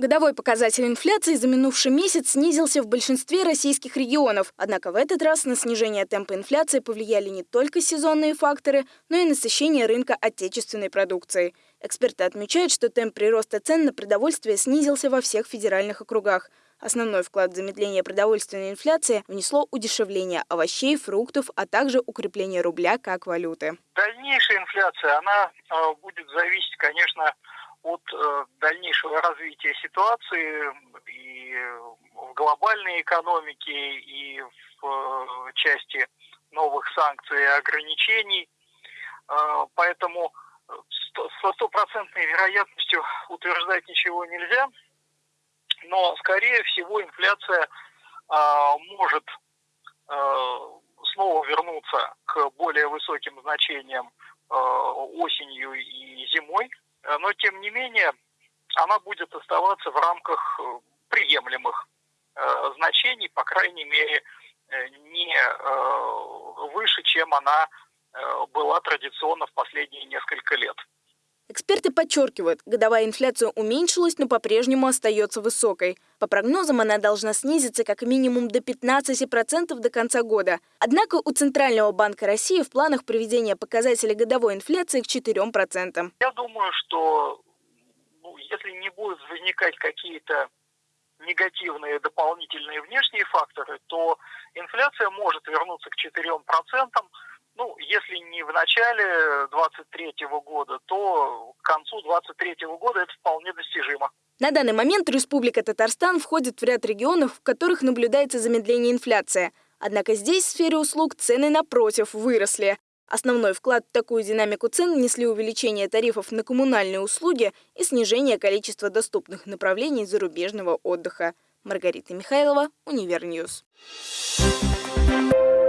Годовой показатель инфляции за минувший месяц снизился в большинстве российских регионов. Однако в этот раз на снижение темпа инфляции повлияли не только сезонные факторы, но и насыщение рынка отечественной продукции. Эксперты отмечают, что темп прироста цен на продовольствие снизился во всех федеральных округах. Основной вклад в замедление продовольственной инфляции внесло удешевление овощей, фруктов, а также укрепление рубля как валюты. Дальнейшая инфляция, она э, будет зависеть, конечно, от э, дальнейшего развития ситуации и в глобальной экономике, и в э, части новых санкций и ограничений. Э, поэтому со стопроцентной вероятностью утверждать ничего нельзя, но, скорее всего, инфляция может снова вернуться к более высоким значениям осенью и зимой но тем не менее она будет оставаться в рамках э, приемлемых э, значений, по крайней мере, не выше, чем она была традиционно в последние несколько подчеркивают, годовая инфляция уменьшилась, но по-прежнему остается высокой. По прогнозам, она должна снизиться как минимум до 15% до конца года. Однако у Центрального банка России в планах приведения показателя годовой инфляции к 4%. Я думаю, что ну, если не будут возникать какие-то негативные дополнительные внешние факторы, то инфляция может вернуться к 4%, ну, если в начале 23 года, то к концу 23 года это вполне достижимо. На данный момент Республика Татарстан входит в ряд регионов, в которых наблюдается замедление инфляции. Однако здесь в сфере услуг цены, напротив, выросли. Основной вклад в такую динамику цен внесли увеличение тарифов на коммунальные услуги и снижение количества доступных направлений зарубежного отдыха. Маргарита Михайлова, Универ News. Thank you.